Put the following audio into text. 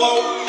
Hello.